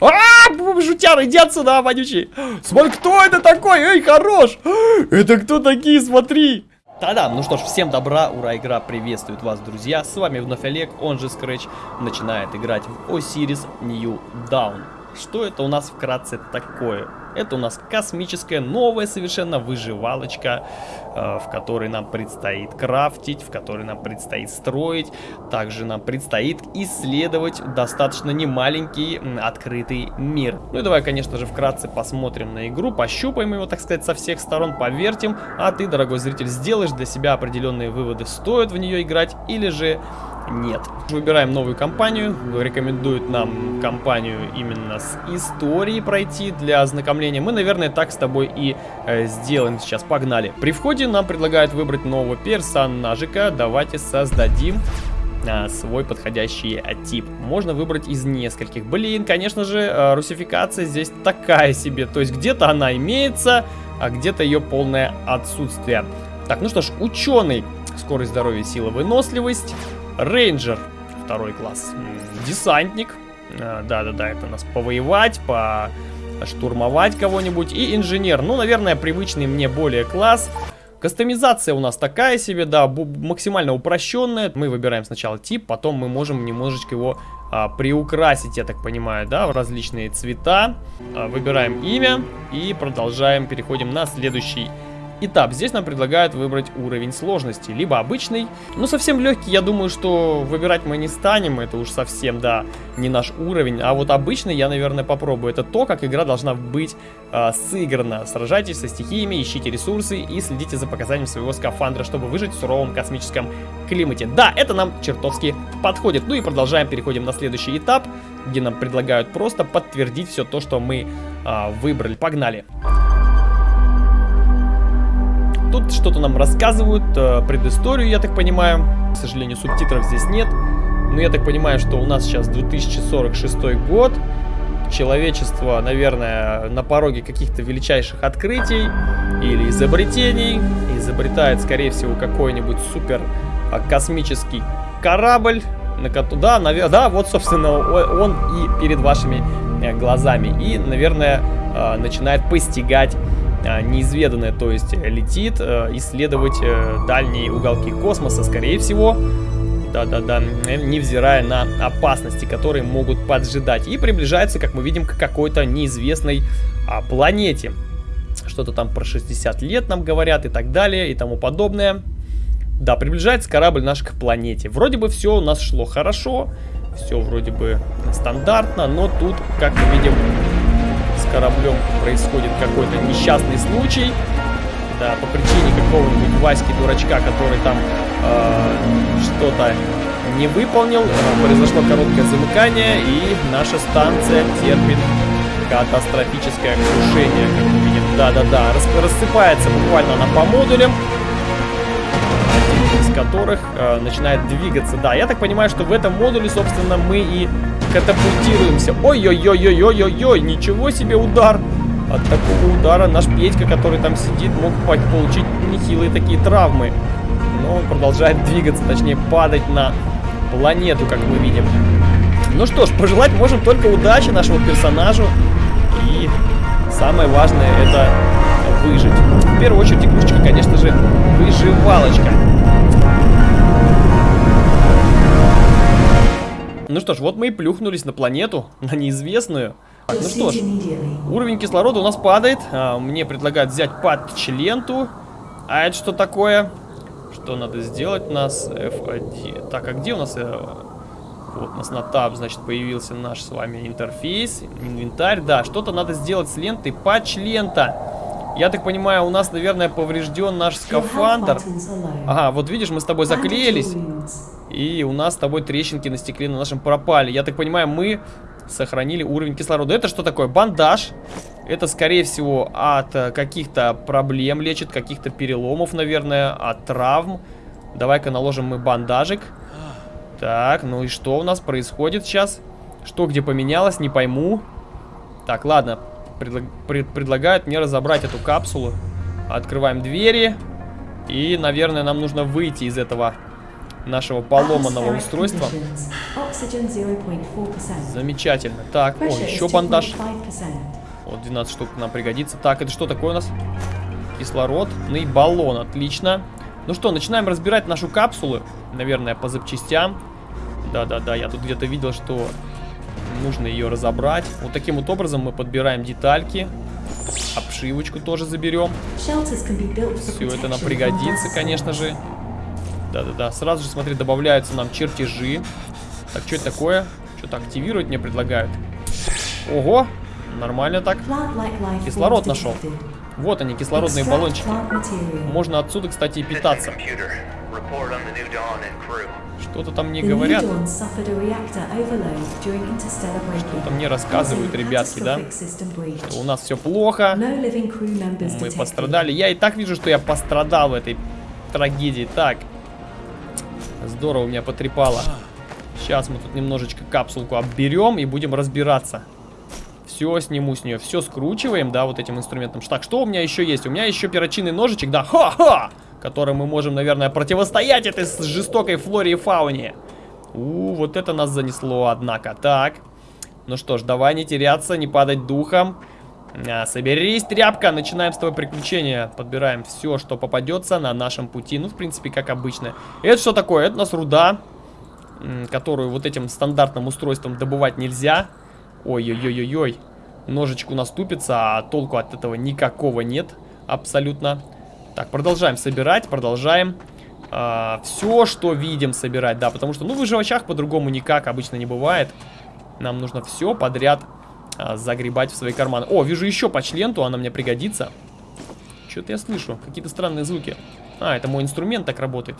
А, жутяр, иди отсюда, вонючий. Смотри, кто это такой? Эй, хорош. Это кто такие, смотри. Да-да, ну что ж, всем добра, ура, игра приветствует вас, друзья. С вами вновь Олег, он же Scratch, начинает играть в Osiris New Dawn. Что это у нас вкратце такое? Это у нас космическая, новая совершенно выживалочка, э, в которой нам предстоит крафтить, в которой нам предстоит строить. Также нам предстоит исследовать достаточно немаленький открытый мир. Ну и давай, конечно же, вкратце посмотрим на игру, пощупаем его, так сказать, со всех сторон, повертим. А ты, дорогой зритель, сделаешь для себя определенные выводы, стоит в нее играть или же нет. Выбираем новую компанию. Рекомендуют нам компанию именно с историей пройти для ознакомления. Мы, наверное, так с тобой и э, сделаем сейчас. Погнали. При входе нам предлагают выбрать нового персонажика. Давайте создадим а, свой подходящий а, тип. Можно выбрать из нескольких. Блин, конечно же, а, русификация здесь такая себе. То есть где-то она имеется, а где-то ее полное отсутствие. Так, ну что ж, ученый. Скорость здоровья, сила, выносливость. Рейнджер, второй класс. Десантник. А, да-да-да, это нас повоевать, по штурмовать кого-нибудь. И инженер. Ну, наверное, привычный мне более класс. Кастомизация у нас такая себе, да, максимально упрощенная. Мы выбираем сначала тип, потом мы можем немножечко его а, приукрасить, я так понимаю, да, в различные цвета. А, выбираем имя и продолжаем, переходим на следующий этап. Здесь нам предлагают выбрать уровень сложности. Либо обычный, но совсем легкий, я думаю, что выбирать мы не станем. Это уж совсем, да, не наш уровень. А вот обычный я, наверное, попробую. Это то, как игра должна быть э, сыграна. Сражайтесь со стихиями, ищите ресурсы и следите за показанием своего скафандра, чтобы выжить в суровом космическом климате. Да, это нам чертовски подходит. Ну и продолжаем, переходим на следующий этап, где нам предлагают просто подтвердить все то, что мы э, выбрали. Погнали! Тут что-то нам рассказывают, э, предысторию, я так понимаю. К сожалению, субтитров здесь нет. Но я так понимаю, что у нас сейчас 2046 год. Человечество, наверное, на пороге каких-то величайших открытий или изобретений. Изобретает, скорее всего, какой-нибудь супер а, космический корабль. На коту, да, навер... да, вот, собственно, он и перед вашими э, глазами. И, наверное, э, начинает постигать неизведанное, то есть летит э, исследовать э, дальние уголки космоса, скорее всего. Да-да-да, невзирая на опасности, которые могут поджидать. И приближается, как мы видим, к какой-то неизвестной а, планете. Что-то там про 60 лет нам говорят и так далее и тому подобное. Да, приближается корабль наш к планете. Вроде бы все у нас шло хорошо, все вроде бы стандартно, но тут, как мы видим, кораблем происходит какой-то несчастный случай. Да, по причине какого-нибудь Васьки-дурачка, который там э, что-то не выполнил. Произошло короткое замыкание, и наша станция терпит катастрофическое крушение, как мы видим. Да-да-да, рассыпается буквально она по модулям которых э, начинает двигаться. Да, я так понимаю, что в этом модуле, собственно, мы и катапультируемся. Ой-ой-ой-ой-ой-ой-ой, ничего себе удар. От такого удара наш Петька, который там сидит, мог получить нехилые такие травмы. Но он продолжает двигаться, точнее падать на планету, как мы видим. Ну что ж, пожелать можем только удачи нашему персонажу. И самое важное это выжить. В первую очередь игрушечка, конечно же, выживалочка. Ну что ж, вот мы и плюхнулись на планету, на неизвестную. Так, ну что ж, уровень кислорода у нас падает. А, мне предлагают взять патч-ленту. А это что такое? Что надо сделать у нас? F1. Так, а где у нас... Э, вот у нас на таб, значит, появился наш с вами интерфейс, инвентарь. Да, что-то надо сделать с лентой. Патч-лента. Я так понимаю, у нас, наверное, поврежден наш скафандр. Ага, вот видишь, мы с тобой заклеились. И у нас с тобой трещинки на стекле на нашем пропали. Я так понимаю, мы сохранили уровень кислорода. Это что такое? Бандаж. Это, скорее всего, от э, каких-то проблем лечит, каких-то переломов, наверное, от травм. Давай-ка наложим мы бандажик. Так, ну и что у нас происходит сейчас? Что где поменялось, не пойму. Так, ладно. Предлаг... Пред... Предлагают мне разобрать эту капсулу. Открываем двери. И, наверное, нам нужно выйти из этого нашего поломанного устройства. Oxygen 0.4%. Замечательно. Так, о, еще бандаж. 2.5%. Вот 12 штук нам пригодится. Так, это что такое у нас? Кислородный баллон, отлично. Ну что, начинаем разбирать нашу капсулу. Наверное, по запчастям. Да-да-да, я тут где-то видел, что нужно ее разобрать. Вот таким вот образом мы подбираем детальки. Обшивочку тоже заберем. Все это нам пригодится, конечно же. Да-да-да, сразу же, смотри, добавляются нам чертежи. Так, что это такое? Что-то активировать мне предлагают. Ого, нормально так. Кислород нашел. Вот они, кислородные баллончики. Можно отсюда, кстати, и питаться. Что-то там мне The говорят. Что-то мне рассказывают ребятки, да? Что у нас все плохо. Мы пострадали. Я и так вижу, что я пострадал в этой трагедии. Так. Здорово меня потрепало. Сейчас мы тут немножечко капсулку обберем и будем разбираться. Все сниму с нее. Все скручиваем, да, вот этим инструментом. Так, что у меня еще есть? У меня еще перочинный ножичек, да, ха-ха! Которым мы можем, наверное, противостоять этой жестокой флоре и фауне. У, вот это нас занесло, однако. Так. Ну что ж, давай не теряться, не падать духом. А, соберись, тряпка, начинаем с тобой приключения. Подбираем все, что попадется на нашем пути. Ну, в принципе, как обычно. Это что такое? Это у нас руда, которую вот этим стандартным устройством добывать нельзя. Ой-ой-ой-ой-ой. Ножичку наступится, а толку от этого никакого нет. Абсолютно. Так, продолжаем собирать, продолжаем. все, что видим, собирать, да, потому что, ну, в выживачах по-другому никак обычно не бывает. Нам нужно все подряд а, загребать в свои карманы. О, вижу еще почленту, она мне пригодится. Что-то я слышу, какие-то странные звуки. А, это мой инструмент так работает.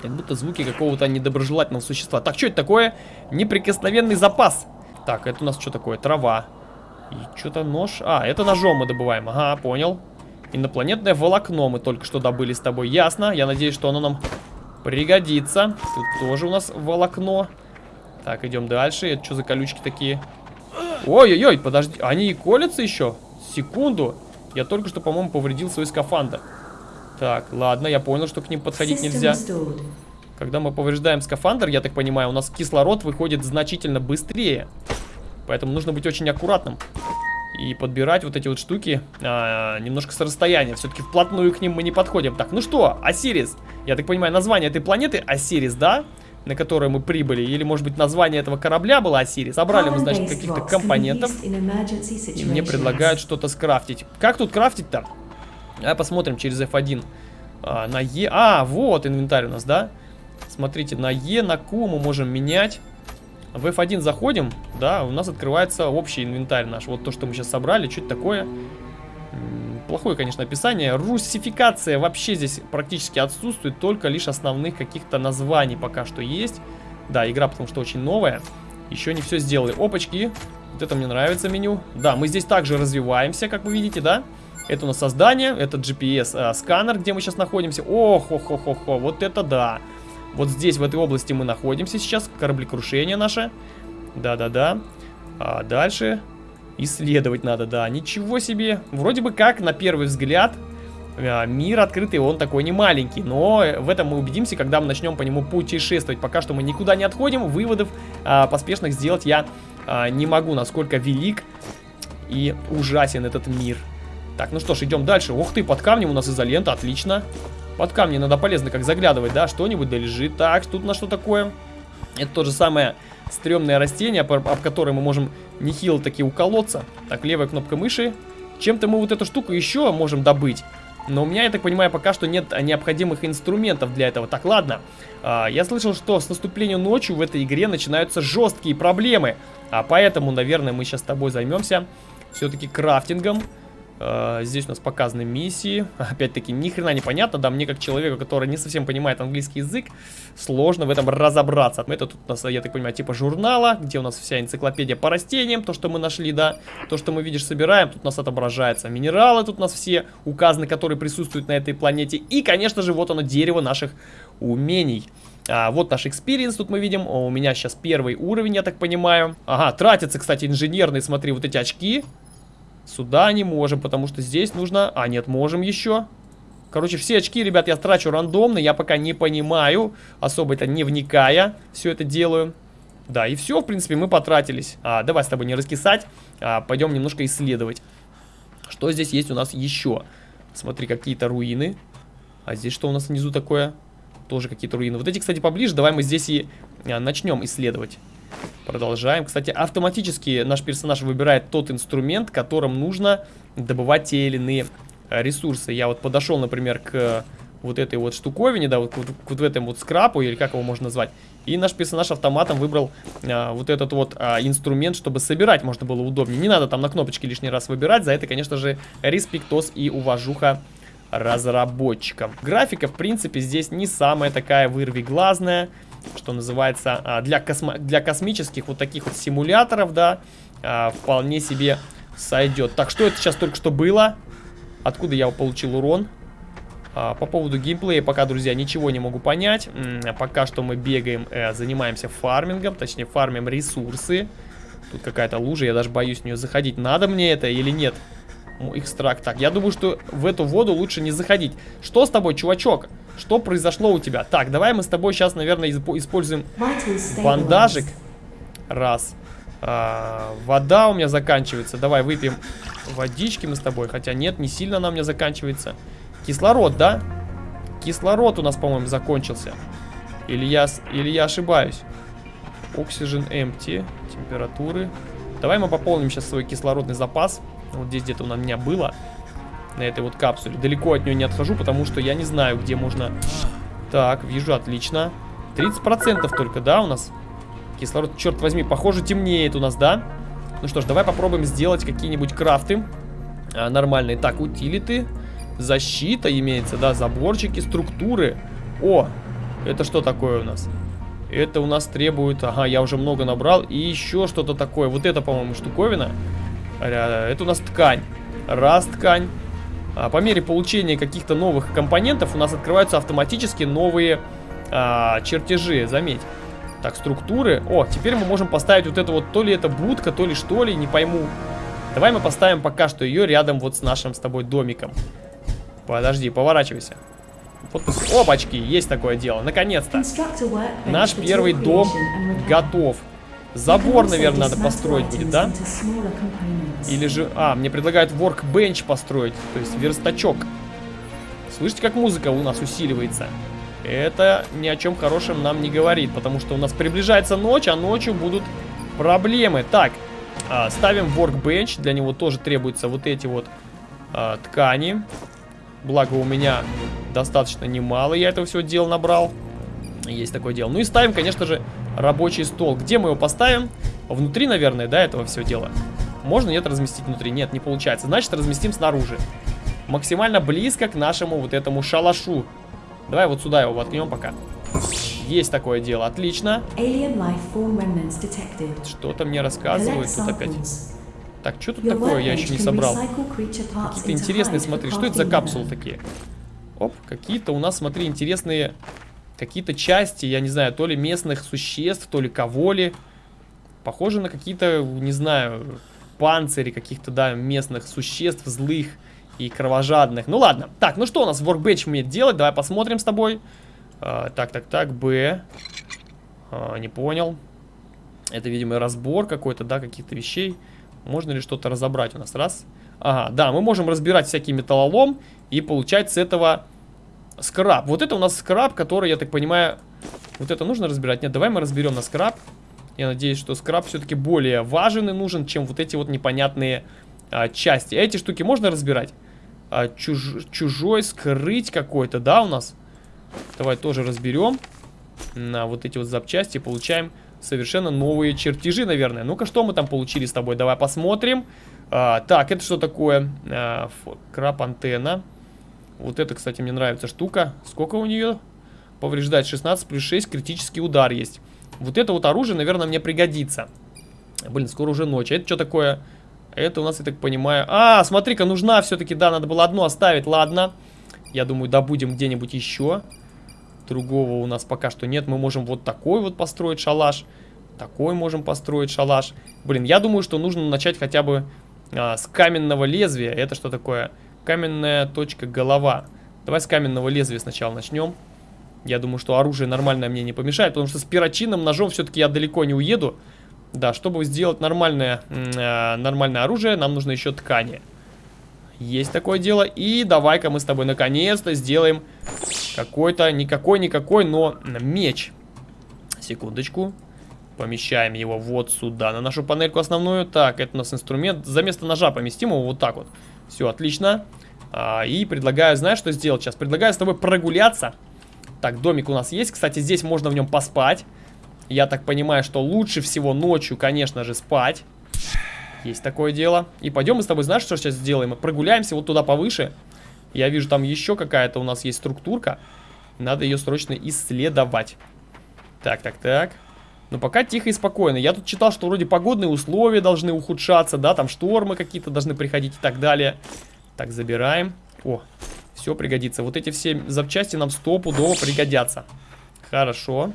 Как будто звуки какого-то недоброжелательного существа. Так, что это такое? Неприкосновенный запас. Так, это у нас что такое? Трава. И что-то нож. А, это ножом мы добываем. Ага, понял. Инопланетное волокно мы только что добыли с тобой. Ясно. Я надеюсь, что оно нам пригодится. Тут тоже у нас волокно. Так, идем дальше. Это что за колючки такие? Ой-ой-ой, подожди. Они и колятся еще? Секунду. Я только что, по-моему, повредил свой скафандр. Так, ладно, я понял, что к ним подходить нельзя. Когда мы повреждаем скафандр, я так понимаю, у нас кислород выходит значительно быстрее. Поэтому нужно быть очень аккуратным. И подбирать вот эти вот штуки а, немножко с расстояния. Все-таки вплотную к ним мы не подходим. Так, ну что, Осирис. Я так понимаю, название этой планеты Осирис, да? На которой мы прибыли. Или, может быть, название этого корабля было Осирис. Собрали мы, значит, каких-то компонентов. И мне предлагают что-то скрафтить. Как тут крафтить-то? Давай посмотрим через F1. А, на E. А, вот инвентарь у нас, да? Смотрите, на E, на Q мы можем менять. В F1 заходим, да, у нас открывается общий инвентарь наш. Вот то, что мы сейчас собрали, что это такое? Плохое, конечно, описание. Русификация вообще здесь практически отсутствует, только лишь основных каких-то названий пока что есть. Да, игра потому что очень новая. Еще не все сделали. Опачки. Вот это мне нравится меню. Да, мы здесь также развиваемся, как вы видите, да? Это у нас создание, это GPS-сканер, где мы сейчас находимся. Ох, ох, ох, ох, вот это да. Вот здесь, в этой области мы находимся сейчас. Кораблекрушение наше. Да-да-да. А дальше исследовать надо, да. Ничего себе. Вроде бы как, на первый взгляд, а, мир открытый, он такой не маленький. Но в этом мы убедимся, когда мы начнем по нему путешествовать. Пока что мы никуда не отходим. Выводов а, поспешных сделать я а, не могу, насколько велик и ужасен этот мир. Так, ну что ж, идем дальше. Ух ты, под камнем у нас изолента, отлично. Под камнем надо полезно как заглядывать, да, что-нибудь да лежит. Так, тут на что такое? Это то же самое стрёмное растение, об, об которое мы можем нехило таки уколоться. Так, левая кнопка мыши. Чем-то мы вот эту штуку еще можем добыть. Но у меня, я так понимаю, пока что нет необходимых инструментов для этого. Так, ладно. А, я слышал, что с наступлением ночью в этой игре начинаются жесткие проблемы. А поэтому, наверное, мы сейчас с тобой займемся все-таки крафтингом. А, здесь у нас показаны миссии. Опять-таки, ни хрена не понятно. Да, мне как человеку, который не совсем понимает английский язык, сложно в этом разобраться. Это тут у нас, я так понимаю, типа журнала, где у нас вся энциклопедия по растениям, то, что мы нашли, да. То, что мы, видишь, собираем, тут у нас отображается. Минералы тут у нас все указаны, которые присутствуют на этой планете. И, конечно же, вот оно, дерево наших умений. А, вот наш experience тут мы видим. О, у меня сейчас первый уровень, я так понимаю. Ага, тратятся, кстати, инженерные, смотри, вот эти очки. Сюда не можем, потому что здесь нужно... А, нет, можем еще. Короче, все очки, ребят, я трачу рандомно. Я пока не понимаю, особо это не вникая, все это делаю. Да, и все, в принципе, мы потратились. А, давай с тобой не раскисать, а, пойдем немножко исследовать. Что здесь есть у нас еще? Смотри, какие-то руины. А здесь что у нас внизу такое? Тоже какие-то руины. Вот эти, кстати, поближе. Давай мы здесь и а, начнем исследовать. Продолжаем. Кстати, автоматически наш персонаж выбирает тот инструмент, которым нужно добывать те или иные а, ресурсы. Я вот подошел, например, к вот этой вот штуковине, да, вот, вот, вот в этом вот скрапу, или как его можно назвать. И наш персонаж автоматом выбрал а, вот этот вот а, инструмент, чтобы собирать можно было удобнее. Не надо там на кнопочки лишний раз выбирать, за это, конечно же, респектос и уважуха разработчикам. Графика, в принципе, здесь не самая такая вырвиглазная, что называется, а, для, космо для космических вот таких вот симуляторов, да, а, вполне себе сойдет. Так, что это сейчас только что было? Откуда я получил урон? А, по поводу геймплея пока, друзья, ничего не могу понять. Пока что мы бегаем, э, занимаемся фармингом, точнее фармим ресурсы. Тут какая-то лужа, я даже боюсь в нее заходить. Надо мне это или нет? Экстракт. Так, я думаю, что в эту воду лучше не заходить. Что с тобой, чувачок? Что произошло у тебя? Так, давай мы с тобой сейчас, наверное, используем бандажик. Раз. А, вода у меня заканчивается. Давай выпьем водички мы с тобой. Хотя нет, не сильно она у меня заканчивается. Кислород, да? Кислород у нас, по-моему, закончился. Или я, или я ошибаюсь? Oxygen empty. Температуры. Давай мы пополним сейчас свой кислородный запас. Вот здесь где-то у меня было. На этой вот капсуле. Далеко от нее не отхожу, потому что я не знаю, где можно... Так, вижу, отлично. 30% только, да, у нас? Кислород, черт возьми, похоже, темнеет у нас, да? Ну что ж, давай попробуем сделать какие-нибудь крафты а, нормальные. Так, утилиты. Защита имеется, да, заборчики, структуры. О, это что такое у нас? Это у нас требует... Ага, я уже много набрал. И еще что-то такое. Вот это, по-моему, штуковина. Это у нас ткань. Раз ткань. А, по мере получения каких-то новых компонентов у нас открываются автоматически новые а, чертежи, заметь. Так, структуры. О, теперь мы можем поставить вот это вот, то ли это будка, то ли что ли, не пойму. Давай мы поставим пока что ее рядом вот с нашим с тобой домиком. Подожди, поворачивайся. Вот, опачки, есть такое дело. Наконец-то. Наш первый дом готов. Забор, наверное, надо построить будет, да? Или же... А, мне предлагают workbench построить, то есть верстачок. Слышите, как музыка у нас усиливается? Это ни о чем хорошем нам не говорит, потому что у нас приближается ночь, а ночью будут проблемы. Так, а, ставим workbench, для него тоже требуются вот эти вот а, ткани. Благо у меня достаточно немало я этого всего дела набрал. Есть такое дело. Ну и ставим, конечно же, рабочий стол. Где мы его поставим? Внутри, наверное, да, этого всего дела. Можно, нет, разместить внутри? Нет, не получается. Значит, разместим снаружи. Максимально близко к нашему вот этому шалашу. Давай вот сюда его воткнем пока. Есть такое дело, отлично. Что-то мне рассказывают тут опять. Так, что тут такое? Я еще не собрал. Какие-то интересные, смотри, что это за капсулы такие? Оп, какие-то у нас, смотри, интересные какие-то части, я не знаю, то ли местных существ, то ли кого ли. Похоже на какие-то, не знаю, панцири каких-то, да, местных существ, злых и кровожадных. Ну ладно. Так, ну что у нас в Workbench умеет делать? Давай посмотрим с тобой. А, так, так, так, Б. А, не понял. Это, видимо, разбор какой-то, да, каких-то вещей. Можно ли что-то разобрать у нас? Раз. Ага, да, мы можем разбирать всякий металлолом и получать с этого скраб. Вот это у нас скраб, который, я так понимаю... Вот это нужно разбирать? Нет, давай мы разберем на скраб. Я надеюсь, что скраб все-таки более важен и нужен, чем вот эти вот непонятные а, части. Эти штуки можно разбирать? А, чуж, чужой скрыть какой-то, да, у нас? Давай тоже разберем. На вот эти вот запчасти получаем совершенно новые чертежи, наверное. Ну-ка, что мы там получили с тобой? Давай посмотрим. А, так, это что такое? А, краб-антенна. Вот это, кстати, мне нравится штука. Сколько у нее? Повреждать 16 плюс 6, критический удар есть. Вот это вот оружие, наверное, мне пригодится. Блин, скоро уже ночь. А это что такое? Это у нас, я так понимаю... А, смотри-ка, нужна все-таки, да, надо было одну оставить. Ладно. Я думаю, добудем где-нибудь еще. Другого у нас пока что нет. Мы можем вот такой вот построить шалаш. Такой можем построить шалаш. Блин, я думаю, что нужно начать хотя бы а, с каменного лезвия. Это что такое? Каменная точка голова. Давай с каменного лезвия сначала начнем. Я думаю, что оружие нормальное мне не помешает, потому что с перочинным ножом все-таки я далеко не уеду. Да, чтобы сделать нормальное, э, нормальное оружие, нам нужно еще ткани. Есть такое дело. И давай-ка мы с тобой наконец-то сделаем какой-то, никакой-никакой, но меч. Секундочку. Помещаем его вот сюда, на нашу панельку основную. Так, это у нас инструмент. За место ножа поместим его вот так вот. Все, отлично. А, и предлагаю, знаешь, что сделать сейчас? Предлагаю с тобой прогуляться. Так, домик у нас есть. Кстати, здесь можно в нем поспать. Я так понимаю, что лучше всего ночью, конечно же, спать. Есть такое дело. И пойдем мы с тобой, знаешь, что сейчас сделаем? Мы прогуляемся вот туда повыше. Я вижу, там еще какая-то у нас есть структурка. Надо ее срочно исследовать. Так, так, так. Но пока тихо и спокойно. Я тут читал, что вроде погодные условия должны ухудшаться, да, там штормы какие-то должны приходить и так далее. Так, забираем. О, все пригодится. Вот эти все запчасти нам стопудово пригодятся. Хорошо.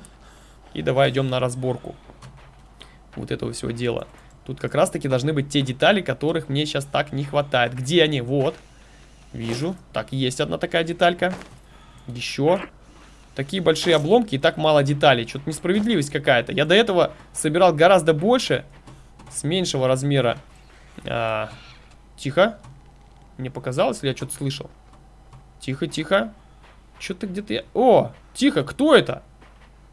И давай идем на разборку. Вот этого всего дела. Тут как раз-таки должны быть те детали, которых мне сейчас так не хватает. Где они? Вот. Вижу. Так, есть одна такая деталька. Еще. Такие большие обломки и так мало деталей. Что-то несправедливость какая-то. Я до этого собирал гораздо больше. С меньшего размера. А, тихо. Мне показалось, или я что-то слышал? Тихо, тихо. Что-то где-то я... О, тихо, кто это?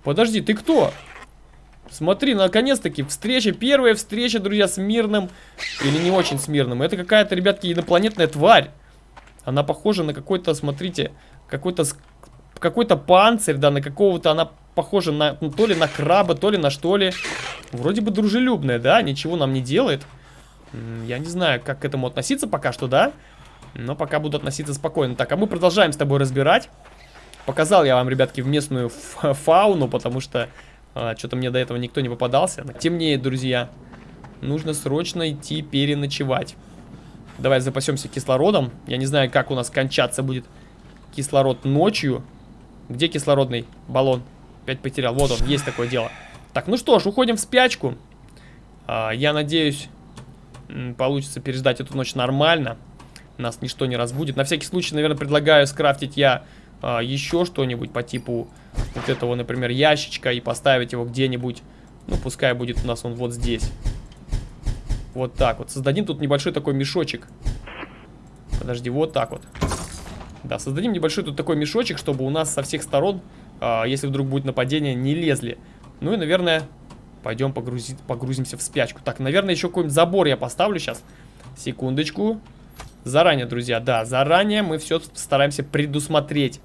Подожди, ты кто? Смотри, наконец-таки, встреча, первая встреча, друзья, с мирным или не очень с мирным. Это какая-то, ребятки, инопланетная тварь. Она похожа на какой-то, смотрите, какой-то какой-то панцирь, да, на какого-то она похожа на, ну, то ли на краба, то ли на что ли. Вроде бы дружелюбная, да, ничего нам не делает. Я не знаю, как к этому относиться пока что, да? Но пока буду относиться спокойно. Так, а мы продолжаем с тобой разбирать. Показал я вам, ребятки, в местную фауну, потому что а, Что-то мне до этого никто не попадался. Темнее, друзья. Нужно срочно идти переночевать. Давай запасемся кислородом. Я не знаю, как у нас кончаться будет кислород ночью. Где кислородный баллон? Опять потерял. Вот он, есть такое дело. Так, ну что ж, уходим в спячку. А, я надеюсь, получится переждать эту ночь нормально. Нас ничто не разбудит. На всякий случай, наверное, предлагаю скрафтить я а, еще что-нибудь по типу вот этого, например, ящичка и поставить его где-нибудь. Ну, пускай будет у нас он вот здесь. Вот так вот. Создадим тут небольшой такой мешочек. Подожди, вот так вот. Да, создадим небольшой тут такой мешочек, чтобы у нас со всех сторон, а, если вдруг будет нападение, не лезли. Ну и, наверное, пойдем погрузить, погрузимся в спячку. Так, наверное, еще какой-нибудь забор я поставлю сейчас. Секундочку. Заранее, друзья, да, заранее мы все стараемся предусмотреть.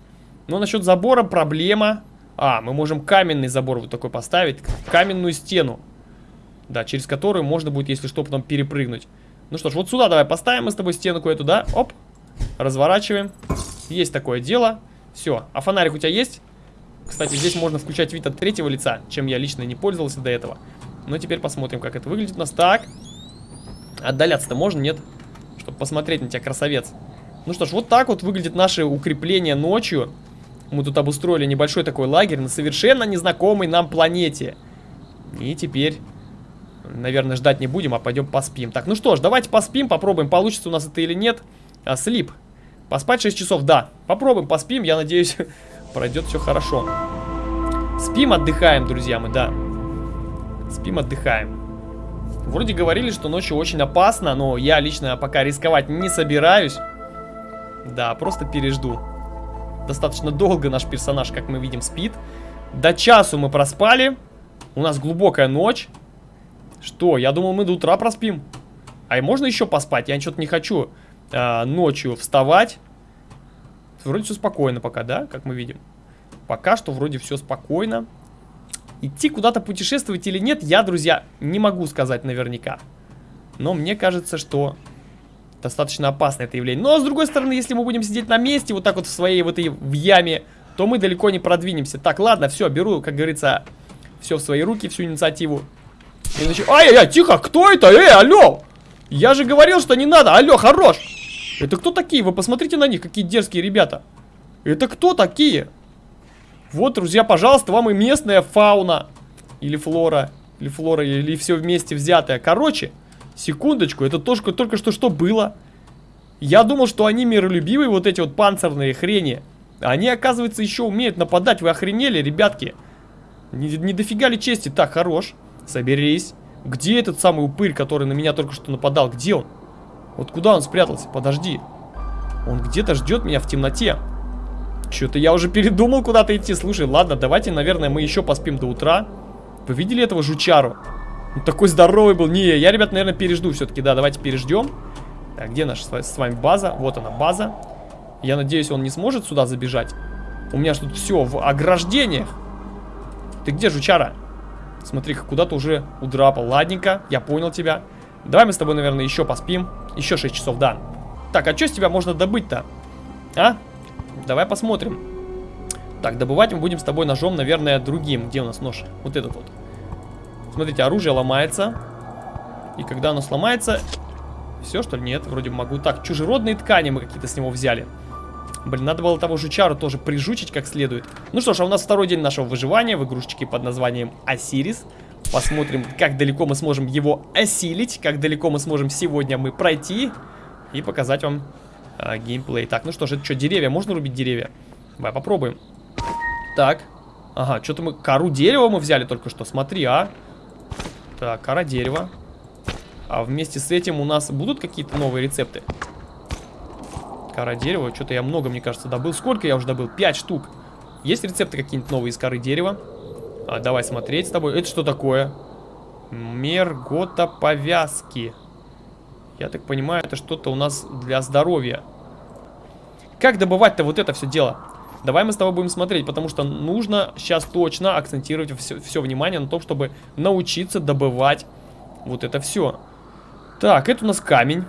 Но насчет забора проблема. А, мы можем каменный забор вот такой поставить. Каменную стену. Да, через которую можно будет, если что, потом перепрыгнуть. Ну что ж, вот сюда давай поставим мы с тобой стенку эту, да? Оп. Разворачиваем. Есть такое дело. Все. А фонарик у тебя есть? Кстати, здесь можно включать вид от третьего лица, чем я лично не пользовался до этого. Но теперь посмотрим, как это выглядит у нас. Так. Отдаляться-то можно, нет? Чтобы посмотреть на тебя, красавец. Ну что ж, вот так вот выглядит наше укрепление ночью. Мы тут обустроили небольшой такой лагерь на совершенно незнакомой нам планете. И теперь, наверное, ждать не будем, а пойдем поспим. Так, ну что ж, давайте поспим, попробуем, получится у нас это или нет. А, слип. Поспать 6 часов, да. Попробуем, поспим, я надеюсь, пройдет все хорошо. Спим, отдыхаем, друзья мы, да. Спим, отдыхаем. Вроде говорили, что ночью очень опасно, но я лично пока рисковать не собираюсь. Да, просто пережду. Достаточно долго наш персонаж, как мы видим, спит. До часу мы проспали. У нас глубокая ночь. Что? Я думал, мы до утра проспим. А и можно еще поспать? Я что-то не хочу э, ночью вставать. Вроде все спокойно пока, да? Как мы видим. Пока что вроде все спокойно. Идти куда-то путешествовать или нет, я, друзья, не могу сказать наверняка. Но мне кажется, что достаточно опасно это явление. Но, с другой стороны, если мы будем сидеть на месте, вот так вот в своей вот этой в яме, то мы далеко не продвинемся. Так, ладно, все, беру, как говорится, все в свои руки, всю инициативу. Ай-яй-яй, тихо, кто это? Эй, алло! Я же говорил, что не надо. Алло, хорош! Это кто такие? Вы посмотрите на них, какие дерзкие ребята. Это кто такие? Вот, друзья, пожалуйста, вам и местная фауна. Или флора. Или флора, или все вместе взятое. Короче, Секундочку, это только, только что что было? Я думал, что они миролюбивые, вот эти вот панцирные хрени. Они, оказывается, еще умеют нападать. Вы охренели, ребятки? Не, не дофига ли чести? Так, хорош. Соберись. Где этот самый упырь, который на меня только что нападал? Где он? Вот куда он спрятался? Подожди. Он где-то ждет меня в темноте. Что-то я уже передумал куда-то идти. Слушай, ладно, давайте, наверное, мы еще поспим до утра. Вы видели этого жучару? Он такой здоровый был. Не, я, ребят, наверное, пережду все-таки. Да, давайте переждем. Так, где наша с вами база? Вот она, база. Я надеюсь, он не сможет сюда забежать. У меня же тут все в ограждениях. Ты где, жучара? Смотри, куда-то уже удрапал. Ладненько, я понял тебя. Давай мы с тобой, наверное, еще поспим. Еще 6 часов, да. Так, а что с тебя можно добыть-то? А? Давай посмотрим. Так, добывать мы будем с тобой ножом, наверное, другим. Где у нас нож? Вот этот вот. Смотрите, оружие ломается. И когда оно сломается... Все, что ли? Нет, вроде могу. Так, чужеродные ткани мы какие-то с него взяли. Блин, надо было того жучару тоже прижучить как следует. Ну что ж, а у нас второй день нашего выживания в игрушечке под названием Осирис. Посмотрим, как далеко мы сможем его осилить, как далеко мы сможем сегодня мы пройти и показать вам а, геймплей. Так, ну что ж, это что, деревья? Можно рубить деревья? Давай попробуем. Так. Ага, что-то мы... Кору дерева мы взяли только что, смотри, а. Так, кора дерева. А вместе с этим у нас будут какие-то новые рецепты? Кора дерева. Что-то я много, мне кажется, добыл. Сколько я уже добыл? Пять штук. Есть рецепты какие-нибудь новые из коры дерева? А, давай смотреть с тобой. Это что такое? Мергота повязки. Я так понимаю, это что-то у нас для здоровья. Как добывать-то вот это все дело? Давай мы с тобой будем смотреть, потому что нужно сейчас точно акцентировать все, все внимание на том, чтобы научиться добывать вот это все. Так, это у нас камень.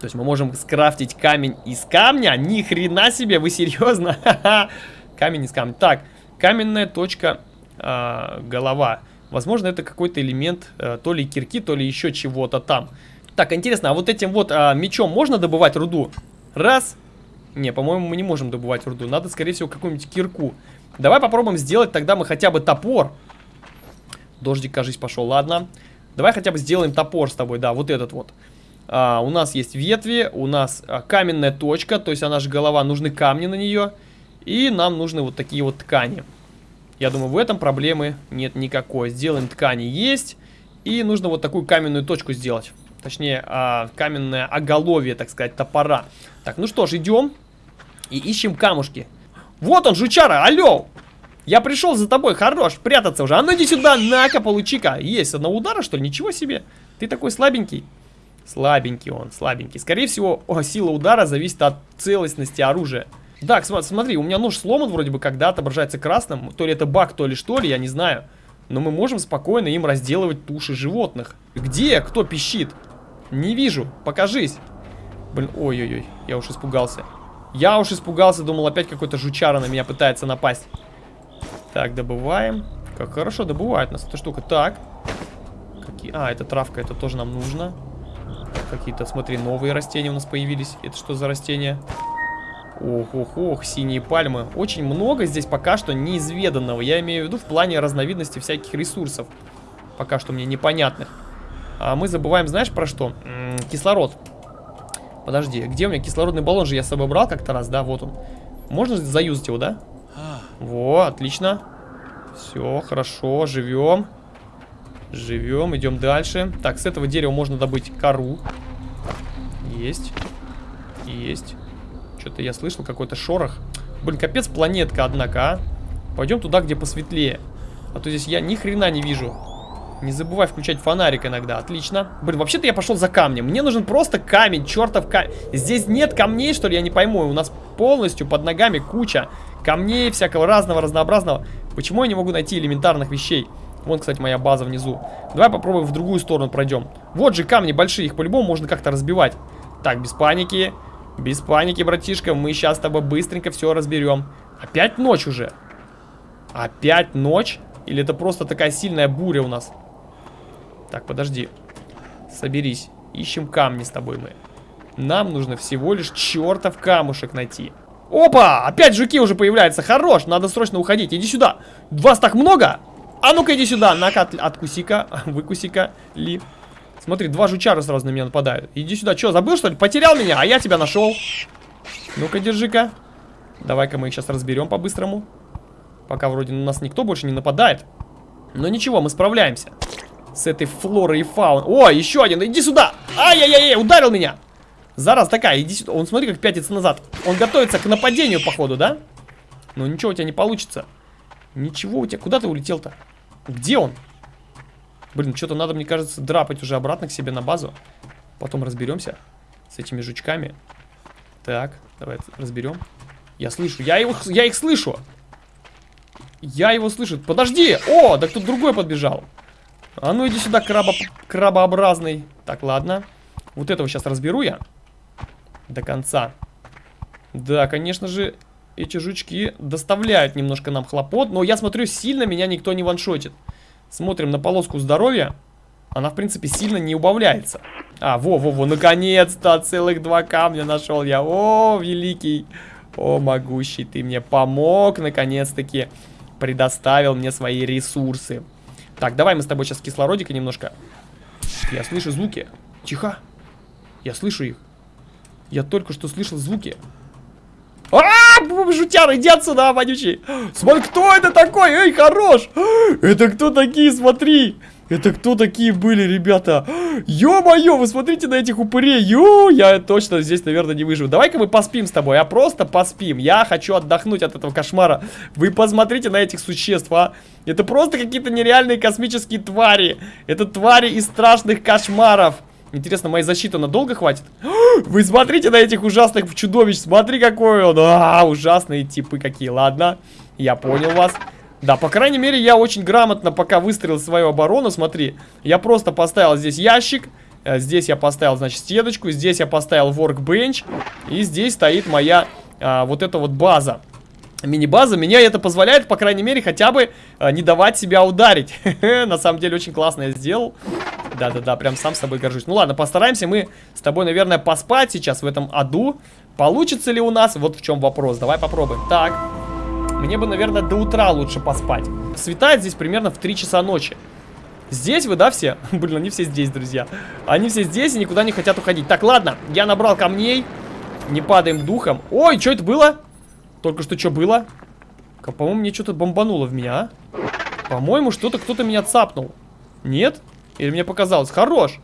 То есть мы можем скрафтить камень из камня? Ни хрена себе, вы серьезно? камень из камня. Так, каменная точка э, голова. Возможно, это какой-то элемент э, то ли кирки, то ли еще чего-то там. Так, интересно, а вот этим вот а, мечом можно добывать руду? Раз. Не, по-моему, мы не можем добывать руду. Надо, скорее всего, какую-нибудь кирку. Давай попробуем сделать тогда мы хотя бы топор. Дождик, кажись, пошел. Ладно. Давай хотя бы сделаем топор с тобой. Да, вот этот вот. А, у нас есть ветви, у нас а, каменная точка, то есть она же голова, нужны камни на нее. И нам нужны вот такие вот ткани. Я думаю, в этом проблемы нет никакой. Сделаем ткани есть. И нужно вот такую каменную точку сделать. Точнее, а, каменное оголовье, так сказать, топора. Так, ну что ж, идем и ищем камушки. Вот он, жучара, алло! Я пришел за тобой, хорош, прятаться уже. А ну иди сюда, на-ка, получи-ка. Есть, одного удара, что ли? Ничего себе. Ты такой слабенький. Слабенький он, слабенький. Скорее всего, о, сила удара зависит от целостности оружия. Так, смотри, у меня нож сломан вроде бы, когда отображается красным. То ли это баг, то ли что ли, я не знаю. Но мы можем спокойно им разделывать туши животных. Где? Кто пищит? Не вижу. Покажись. Блин, ой-ой-ой. Я уж испугался. Я уж испугался. Думал, опять какой-то жучара на меня пытается напасть. Так, добываем. Как хорошо добывает нас эта штука. Так. Какие... А, это травка. Это тоже нам нужно. Какие-то, смотри, новые растения у нас появились. Это что за растения? Ох, ох, ох, синие пальмы. Очень много здесь пока что неизведанного. Я имею в виду в плане разновидности всяких ресурсов. Пока что мне непонятных. А мы забываем, знаешь, про что? М -м, кислород. Подожди, где у меня кислородный баллон же я с собой брал как-то раз, да? Вот он. Можно заюзать его, да? Во, отлично. Все, хорошо, живем. Живем, идем дальше. Так, с этого дерева можно добыть кору. Есть. Есть. Что-то я слышал, какой-то шорох. Блин, капец планетка, однако, а. Пойдем туда, где посветлее. А то здесь я ни хрена не вижу. Не забывай включать фонарик иногда. Отлично. Блин, вообще-то я пошел за камнем. Мне нужен просто камень, чертов камень. Здесь нет камней, что ли? Я не пойму. У нас полностью под ногами куча камней всякого разного, разнообразного. Почему я не могу найти элементарных вещей? Вон, кстати, моя база внизу. Давай попробуем в другую сторону пройдем. Вот же камни большие, их по-любому можно как-то разбивать. Так, без паники. Без паники, братишка. Мы сейчас с тобой быстренько все разберем. Опять ночь уже. Опять ночь? Или это просто такая сильная буря у нас? Так, подожди. Соберись. Ищем камни с тобой мы. Нам нужно всего лишь чертов камушек найти. Опа! Опять жуки уже появляются. Хорош, надо срочно уходить. Иди сюда. Вас так много? А ну-ка иди сюда. На-ка, от, откуси-ка. Выкуси-ка. Ли. Смотри, два жучара сразу на меня нападают. Иди сюда. Че, забыл что ли? Потерял меня, а я тебя нашел. Ну-ка, держи-ка. Давай-ка мы их сейчас разберем по-быстрому. Пока вроде на нас никто больше не нападает. Но ничего, мы справляемся. С этой флорой и фауной. О, еще один, иди сюда! Ай-яй-яй, ударил меня! Зараз такая, иди сюда. Он смотри, как пятится назад. Он готовится к нападению, походу, да? Ну ничего у тебя не получится. Ничего у тебя. Куда ты улетел-то? Где он? Блин, что-то надо, мне кажется, драпать уже обратно к себе на базу. Потом разберемся с этими жучками. Так, давай разберем. Я слышу, я, его, я их слышу. Я его слышу. Подожди! О, да кто другой подбежал. А ну иди сюда, краба, крабообразный. Так, ладно. Вот этого сейчас разберу я. До конца. Да, конечно же, эти жучки доставляют немножко нам хлопот. Но я смотрю, сильно меня никто не ваншотит. Смотрим на полоску здоровья. Она, в принципе, сильно не убавляется. А, во-во-во, наконец-то целых два камня нашел я. О, великий, о, могущий, ты мне помог, наконец-таки предоставил мне свои ресурсы. Так, давай мы с тобой сейчас кислородика немножко. Я слышу звуки. Тихо. Я слышу их. Я только что слышал звуки. А, -а, -а жутяр, иди отсюда, вонючий. Смотри, кто это такой? Эй, хорош. Это кто такие, смотри. Это кто такие были, ребята? Ё-моё, вы смотрите на этих упырей. Ё, я точно здесь, наверное, не выживу. Давай-ка мы поспим с тобой, а просто поспим. Я хочу отдохнуть от этого кошмара. Вы посмотрите на этих существ, а. Это просто какие-то нереальные космические твари. Это твари из страшных кошмаров. Интересно, моя защита надолго хватит? Вы смотрите на этих ужасных чудовищ. Смотри, какой он. А, ужасные типы какие. Ладно, я понял вас. Да, по крайней мере, я очень грамотно пока выстроил свою оборону. Смотри, я просто поставил здесь ящик. Э, здесь я поставил, значит, стеночку. Здесь я поставил workbench. И здесь стоит моя а, вот эта вот база. Мини-база. Меня это позволяет, по крайней мере, хотя бы а, не давать себя ударить. На самом деле, очень классно я сделал. Да-да-да, прям сам с тобой горжусь. Ну ладно, постараемся мы с тобой, наверное, поспать сейчас в этом аду. Получится ли у нас? Вот в чем вопрос. Давай попробуем. Так. Мне бы, наверное, до утра лучше поспать. Светает здесь примерно в 3 часа ночи. Здесь вы, да, все? Блин, они все здесь, друзья. Они все здесь и никуда не хотят уходить. Так, ладно, я набрал камней. Не падаем духом. Ой, что это было? Только что что было? По-моему, мне что-то бомбануло в меня, а? По-моему, что-то кто-то меня цапнул. Нет? Или мне показалось? Хорош.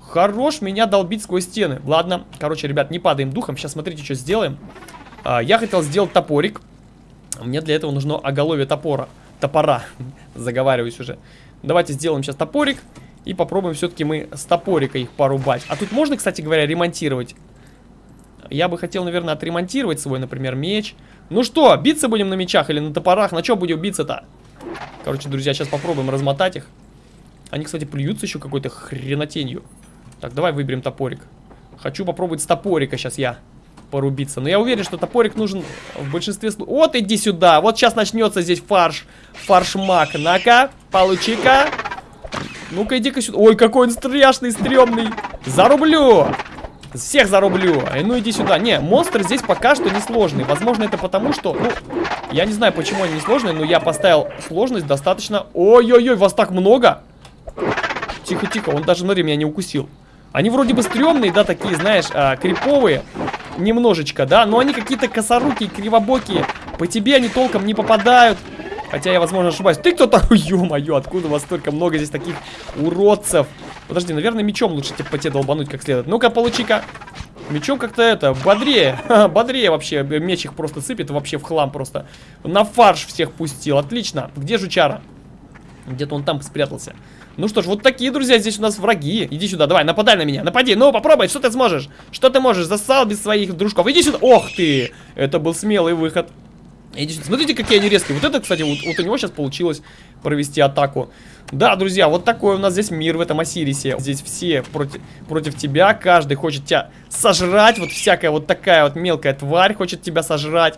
Хорош меня долбить сквозь стены. Ладно, короче, ребят, не падаем духом. Сейчас смотрите, что сделаем. А, я хотел сделать топорик. Мне для этого нужно оголовье топора. Топора. Заговариваюсь уже. Давайте сделаем сейчас топорик. И попробуем все-таки мы с топорика их порубать. А тут можно, кстати говоря, ремонтировать? Я бы хотел, наверное, отремонтировать свой, например, меч. Ну что, биться будем на мечах или на топорах? На чем будем биться-то? Короче, друзья, сейчас попробуем размотать их. Они, кстати, плюются еще какой-то хренотенью. Так, давай выберем топорик. Хочу попробовать с топорика сейчас я порубиться. Но я уверен, что топорик нужен в большинстве случаев. Вот иди сюда. Вот сейчас начнется здесь фарш. Фарш-мак. На-ка, получи-ка. Ну-ка, иди-ка сюда. Ой, какой он страшный, стрёмный. Зарублю. Всех зарублю. Эй, ну иди сюда. Не, монстр здесь пока что не сложный. Возможно, это потому, что... Ну, я не знаю, почему они не сложные, но я поставил сложность достаточно... Ой-ой-ой, вас так много. Тихо-тихо, он даже, смотри, меня не укусил. Они вроде бы стрёмные, да, такие, знаешь, а, криповые немножечко, да, но они какие-то косорукие, кривобокие. По тебе они толком не попадают. Хотя я, возможно, ошибаюсь. Ты кто такой? Ё-моё, откуда у вас столько много здесь таких уродцев? Подожди, наверное, мечом лучше типа, по тебе долбануть как следует. Ну-ка, получи-ка. Мечом как-то это, бодрее. бодрее вообще. Меч их просто сыпет вообще в хлам просто. На фарш всех пустил. Отлично. Где жучара? Где-то он там спрятался. Ну что ж, вот такие, друзья, здесь у нас враги. Иди сюда, давай, нападай на меня, напади. Ну, попробуй, что ты сможешь? Что ты можешь? Засал без своих дружков. Иди сюда. Ох ты! Это был смелый выход. Иди сюда. Смотрите, какие они резкие. Вот это, кстати, вот, вот у него сейчас получилось провести атаку. Да, друзья, вот такой у нас здесь мир в этом Осирисе. Здесь все против, против тебя, каждый хочет тебя сожрать. Вот всякая вот такая вот мелкая тварь хочет тебя сожрать.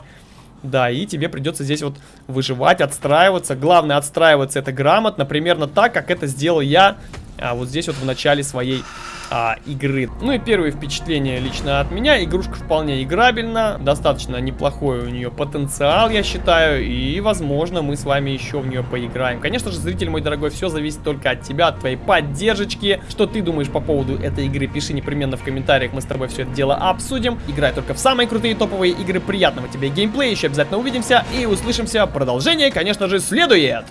Да, и тебе придется здесь вот выживать, отстраиваться. Главное, отстраиваться это грамотно, примерно так, как это сделал я а, вот здесь вот в начале своей а, игры. Ну и первые впечатления лично от меня. Игрушка вполне играбельна, достаточно неплохой у нее потенциал, я считаю, и, возможно, мы с вами еще в нее поиграем. Конечно же, зритель мой дорогой, все зависит только от тебя, от твоей поддержки. Что ты думаешь по поводу этой игры, пиши непременно в комментариях, мы с тобой все это дело обсудим. Играй только в самые крутые топовые игры, приятного тебе геймплея, еще обязательно увидимся и услышимся. Продолжение, конечно же, следует!